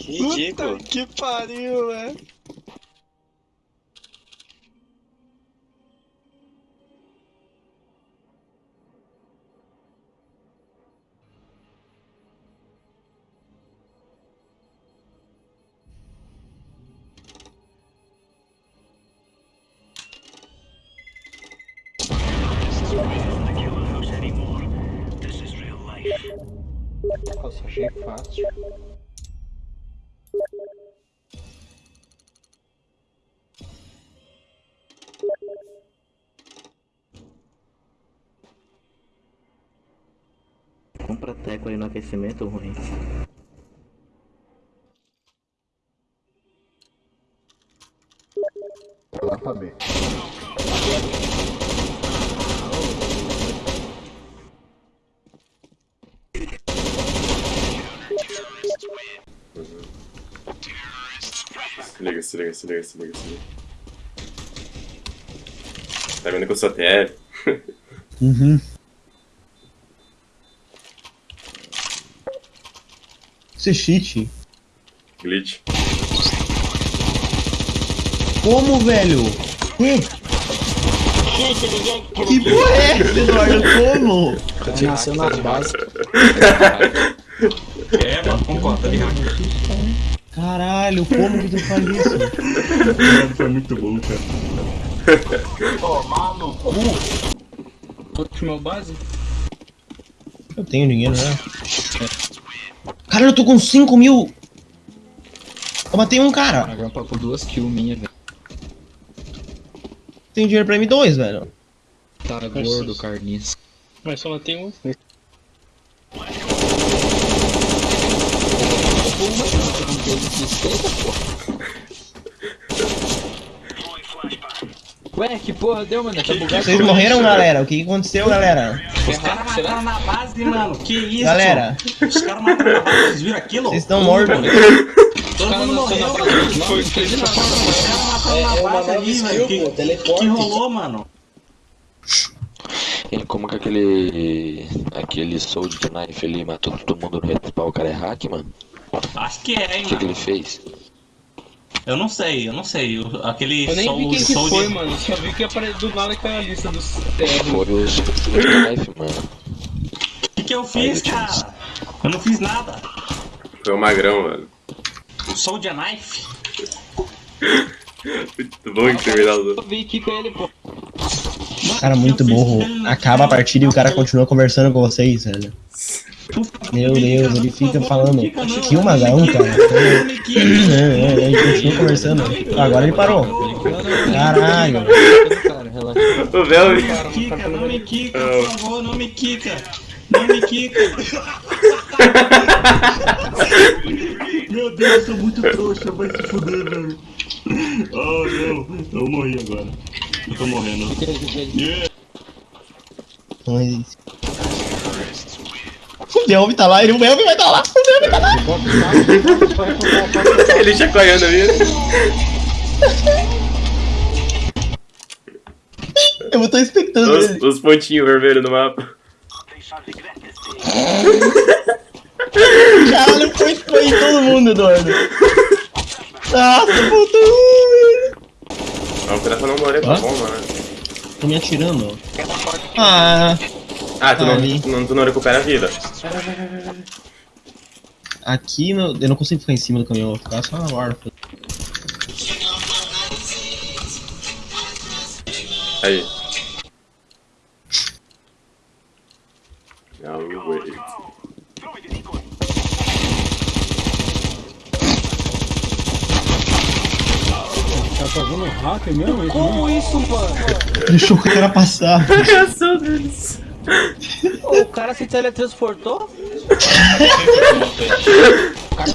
Que ridículo. Que pariu, velho. Achei fácil. Compra teco aí no aquecimento ruim. Lá pra Se liga, se liga, se liga, se liga, se liga. Tá vendo que eu sou TL? Uhum. Isso é cheat. Glitch. Como, velho? Que? Que porra é essa, Eduardo? Como? Nasceu nas bases. É, mano, concordo, tá ligado? Caralho, como que tu faz isso? Foi muito bom, cara. Última base? Eu tenho dinheiro, né? Caralho, eu tô com 5 mil! Eu matei um cara! Agora pra por duas kills minha, velho. Tem dinheiro pra M2, velho. Tá gordo, carniça. Mas só tem um. Ué, que porra deu, mano? Tá bugado. Vocês morreram, galera? O que aconteceu, galera? Os caras mataram na base, mano. Que isso? Galera, Os caras mataram na base, vocês viram aquilo? vocês estão mortos. Todo mundo morreu, mano. Foi Os caras mataram na base ali, velho. Que, que rolou, mano? E como que aquele. aquele Soldier Knife ali matou todo mundo no respawn, o cara é hack, mano? Acho que é, hein, O que, que ele fez? Eu não sei, eu não sei. O- Aquele Eu nem vi quem que Soul foi, de- mano. Só vi que apare... do nada caiu a lista dos Foi TR. o Soldier Knife, mano. O que, que eu fiz, cara? Eu não fiz nada. Foi o magrão, mano. O Soldier Knife? Muito bom que terminado. Eu vi que com ele, pô. Cara, muito burro. Acaba a partida e o cara continua conversando com vocês, velho. Meu Deus, ele fica falando. Que o magrão, cara. É, é, Ele continua conversando. Agora ele parou. Caralho. O Velvin. Kika, não me quica, por favor, não me quica. Não me quica. Meu Deus, eu sou muito trouxa, vai se fuder, velho. Oh, não, eu morri agora. Eu tô morrendo. Mas... O Delve tá lá, ele, o Delve vai tá lá. O Delve tá lá. Ele chacoalhando ali. Eu tô expectando Os, ele. os pontinhos vermelhos no mapa. Caralho, foi, foi em todo mundo, Eduardo. Nossa, um, velho. Não, o pedaço não morrer tá bom, mano. Tô me atirando. Ah, Ah, tu não, tu não, tu não recupera a vida. Aqui no, eu não consigo ficar em cima do caminhão, vou ficar só na borda. Aí. Now wait. Tá fazendo hack mesmo? Como isso, mano? Deixou o cara passar. reação deles. O cara se teletransportou? o cara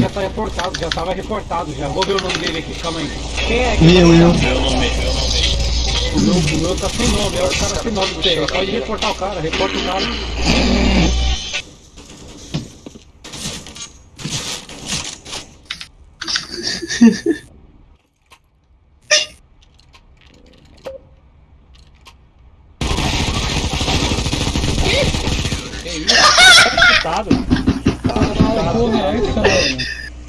já tá reportado, já tava reportado já. Vou ver o nome dele aqui, calma aí. Quem é? Quem Meu, eu. O meu, o meu tá sem nome, é o cara sem nome dele. Pode reportar o cara, reporta o cara. Que isso? Tá Caralho, porra, é?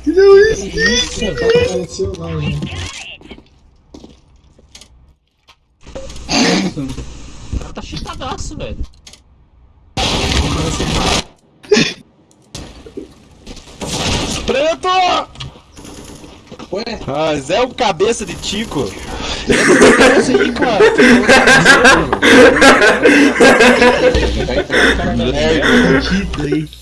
Isso, já apareceu lá, gente. O cara tá cheatadaço, velho. Preto! Ué, Ah, Zé o cabeça de Tico. Aí, cara. Maldito aí.